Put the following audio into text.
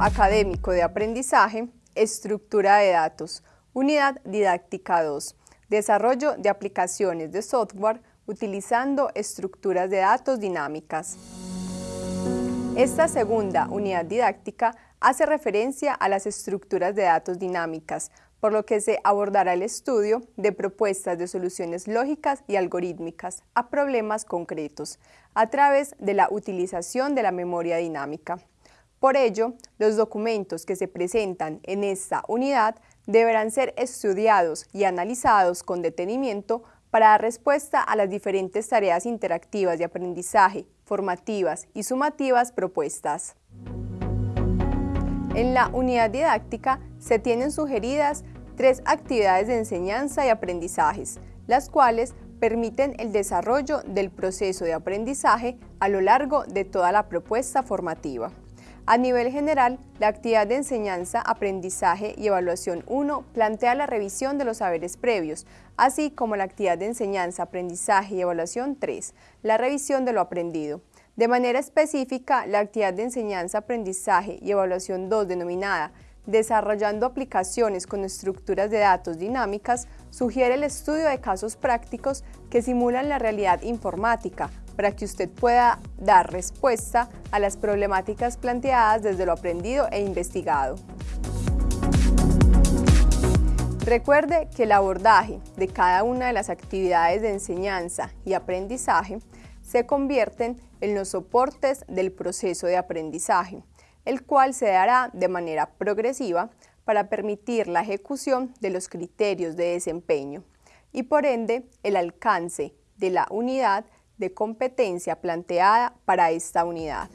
académico de aprendizaje, estructura de datos, unidad didáctica 2, desarrollo de aplicaciones de software utilizando estructuras de datos dinámicas. Esta segunda unidad didáctica hace referencia a las estructuras de datos dinámicas, por lo que se abordará el estudio de propuestas de soluciones lógicas y algorítmicas a problemas concretos a través de la utilización de la memoria dinámica. Por ello, los documentos que se presentan en esta unidad deberán ser estudiados y analizados con detenimiento para dar respuesta a las diferentes tareas interactivas de aprendizaje, formativas y sumativas propuestas. En la unidad didáctica se tienen sugeridas tres actividades de enseñanza y aprendizajes, las cuales permiten el desarrollo del proceso de aprendizaje a lo largo de toda la propuesta formativa. A nivel general, la actividad de enseñanza, aprendizaje y evaluación 1 plantea la revisión de los saberes previos, así como la actividad de enseñanza, aprendizaje y evaluación 3, la revisión de lo aprendido. De manera específica, la actividad de enseñanza, aprendizaje y evaluación 2 denominada Desarrollando aplicaciones con estructuras de datos dinámicas, sugiere el estudio de casos prácticos que simulan la realidad informática, para que usted pueda dar respuesta a las problemáticas planteadas desde lo aprendido e investigado. Recuerde que el abordaje de cada una de las actividades de enseñanza y aprendizaje se convierten en los soportes del proceso de aprendizaje, el cual se dará de manera progresiva para permitir la ejecución de los criterios de desempeño y por ende el alcance de la unidad de competencia planteada para esta unidad.